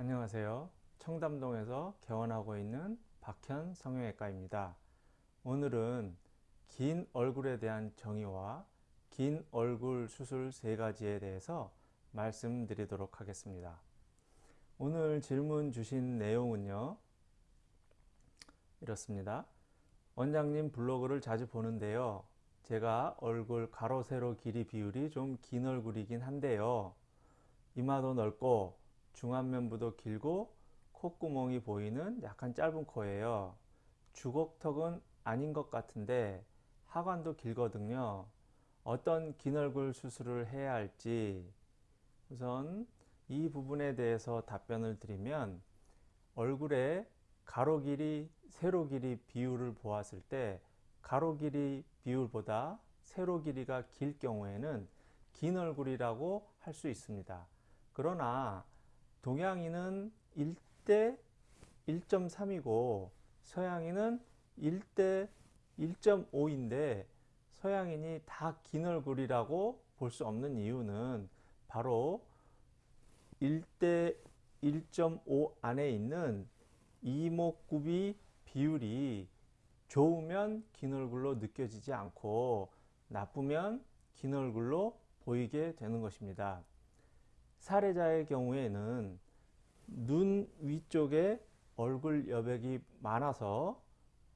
안녕하세요. 청담동에서 개원하고 있는 박현 성형외과입니다. 오늘은 긴 얼굴에 대한 정의와 긴 얼굴 수술 세 가지에 대해서 말씀드리도록 하겠습니다. 오늘 질문 주신 내용은요. 이렇습니다. 원장님 블로그를 자주 보는데요. 제가 얼굴 가로 세로 길이 비율이 좀 긴 얼굴이긴 한데요. 이마도 넓고 중안면부도 길고 콧구멍이 보이는 약간 짧은 코예요. 주걱턱은 아닌 것 같은데 하관도 길거든요. 어떤 긴 얼굴 수술을 해야 할지 우선 이 부분에 대해서 답변을 드리면 얼굴의 가로 길이, 세로 길이 비율을 보았을 때 가로 길이 비율보다 세로 길이가 길 경우에는 긴 얼굴이라고 할 수 있습니다. 그러나 동양인은 1대 1.3이고 서양인은 1대 1.5인데 서양인이 다 긴 얼굴이라고 볼 수 없는 이유는 바로 1대 1.5 안에 있는 이목구비 비율이 좋으면 긴 얼굴로 느껴지지 않고 나쁘면 긴 얼굴로 보이게 되는 것입니다. 사례자의 경우에는 눈 위쪽에 얼굴 여백이 많아서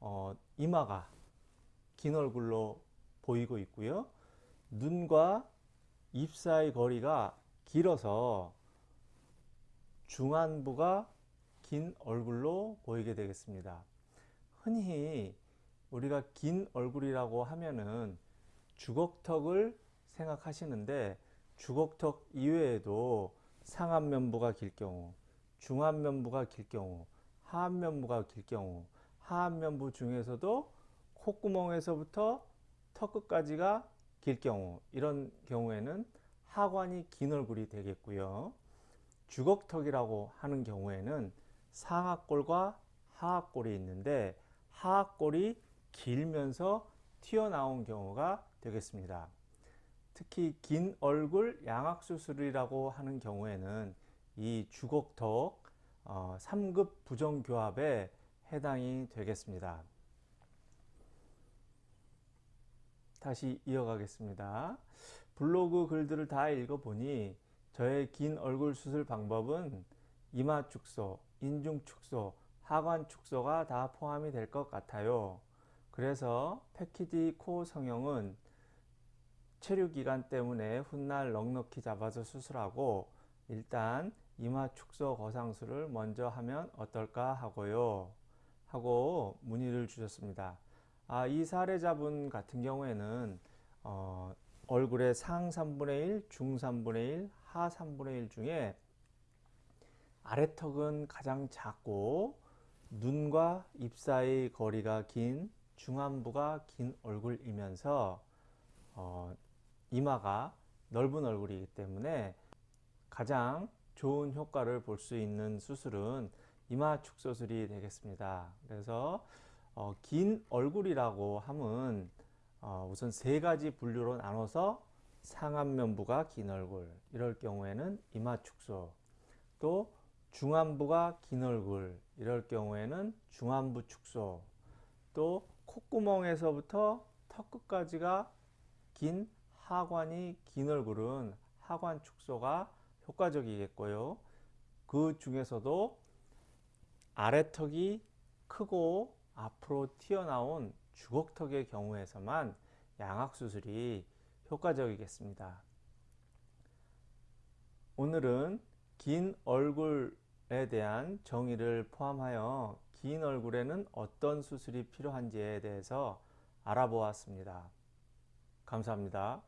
어, 이마가 긴 얼굴로 보이고 있고요. 눈과 입 사이 거리가 길어서 중안부가 긴 얼굴로 보이게 되겠습니다. 흔히 우리가 긴 얼굴이라고 하면은 주걱턱을 생각하시는데 주걱턱 이외에도 상안면부가 길 경우, 중안면부가 길 경우, 하안면부가 길 경우, 하안면부 중에서도 콧구멍에서부터 턱 끝까지가 길 경우 이런 경우에는 하관이 긴 얼굴이 되겠고요. 주걱턱이라고 하는 경우에는 상악골과 하악골이 있는데 하악골이 길면서 튀어나온 경우가 되겠습니다. 특히 긴 얼굴 양악 수술이라고 하는 경우에는 이 주걱턱 어, 3급 부정교합에 해당이 되겠습니다. 다시 이어가겠습니다. 블로그 글들을 다 읽어보니 저의 긴 얼굴 수술 방법은 이마 축소, 인중 축소, 하관 축소가 다 포함이 될 것 같아요. 그래서 패키지 코 성형은 체류 기간 때문에 훗날 넉넉히 잡아서 수술하고 일단 이마 축소 거상술을 먼저 하면 어떨까 하고요. 하고 문의를 주셨습니다. 아, 이 사례자분 같은 경우에는 어, 얼굴의 상 3분의 1, 중 3분의 1, 하 3분의 1 중에 아래턱은 가장 작고 눈과 입 사이 거리가 긴 중안부가 긴 얼굴이면서 어, 이마가 넓은 얼굴이기 때문에 가장 좋은 효과를 볼 수 있는 수술은 이마 축소술이 되겠습니다. 그래서 어, 긴 얼굴이라고 함은 어, 우선 세 가지 분류로 나눠서 상안면부가 긴 얼굴 이럴 경우에는 이마 축소 또 중안부가 긴 얼굴 이럴 경우에는 중안부 축소 또 콧구멍에서부터 턱 끝까지가 긴 하관이 긴 얼굴은 하관 축소가 효과적이겠고요. 그 중에서도 아래턱이 크고 앞으로 튀어나온 주걱턱의 경우에서만 양악수술이 효과적이겠습니다. 오늘은 긴 얼굴에 대한 정의를 포함하여 긴 얼굴에는 어떤 수술이 필요한지에 대해서 알아보았습니다. 감사합니다.